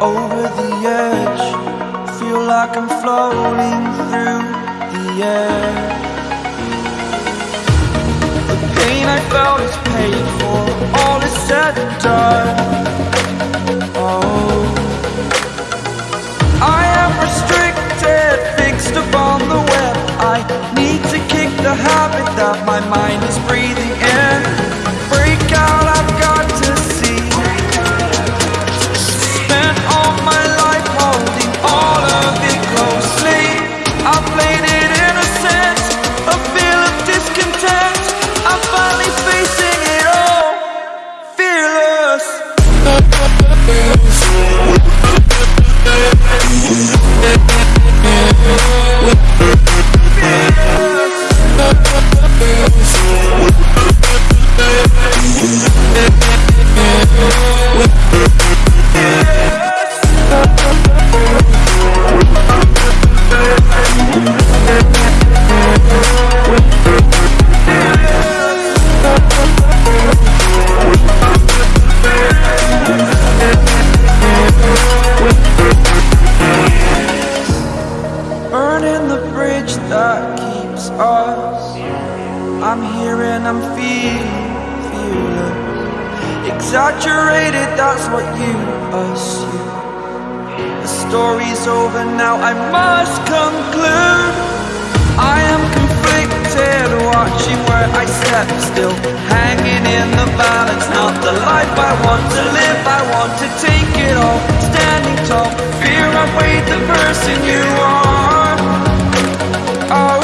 over the edge Feel like I'm floating through the air. The pain I felt is paid that my mind is breathing in us. I'm here and I'm feeling fearless Exaggerated, that's what you assume. The story's over now, I must conclude. I am conflicted, watching where I step still. Hanging in the balance, not the life I want to live. I want to take it all, standing tall. Fear I weighed the person you are oh,